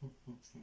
そう、そう、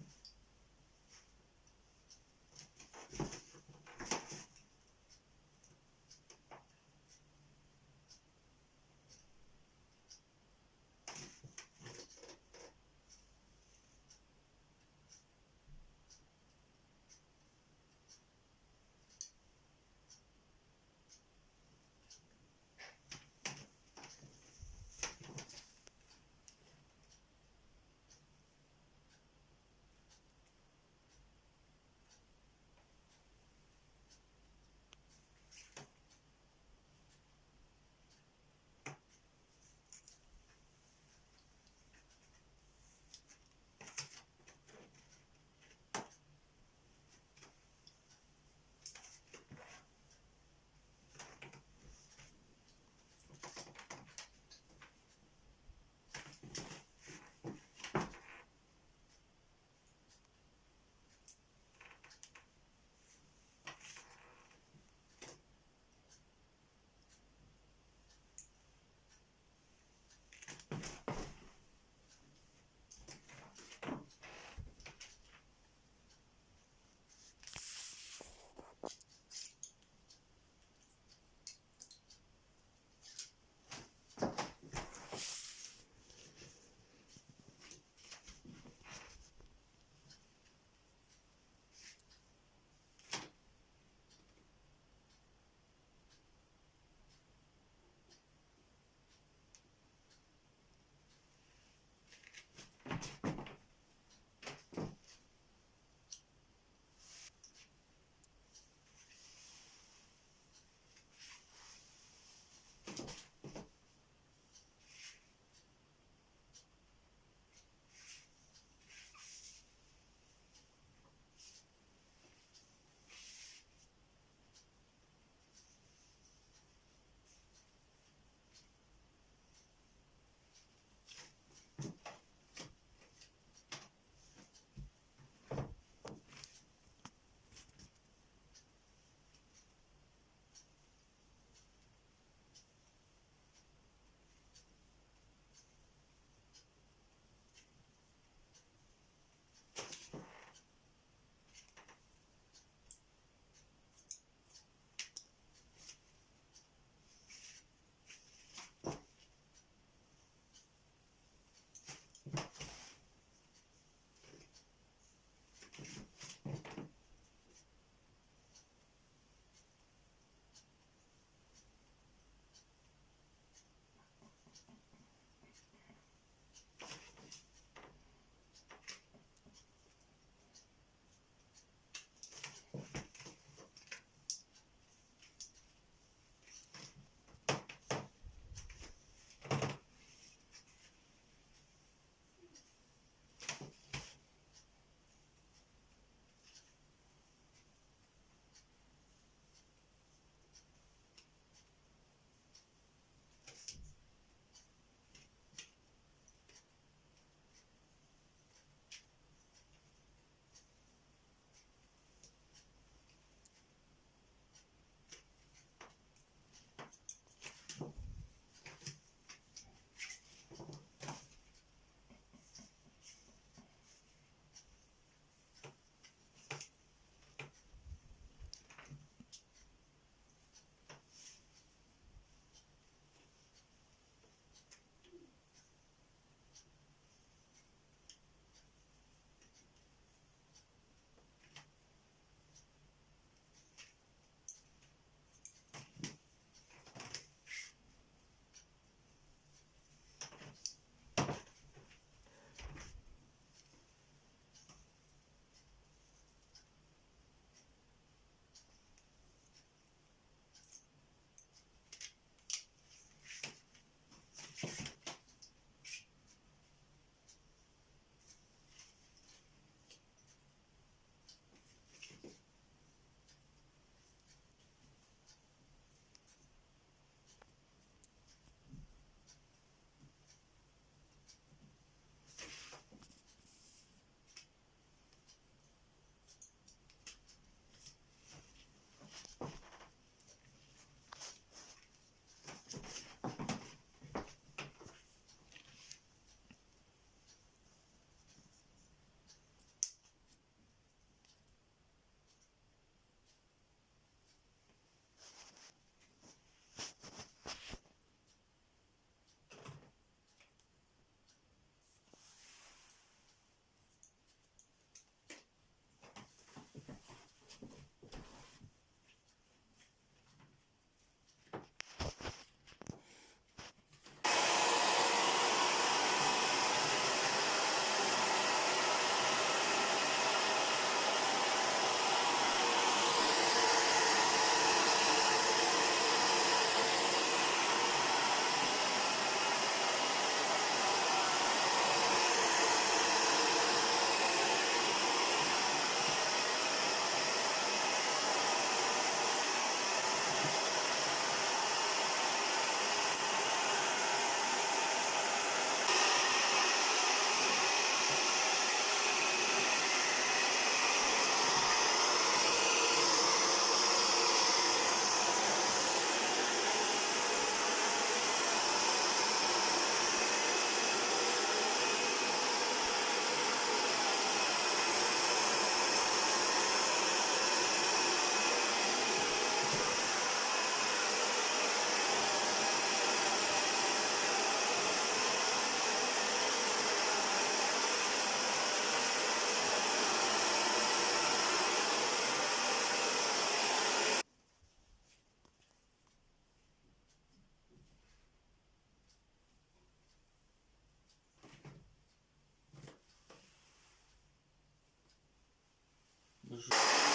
do.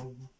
home.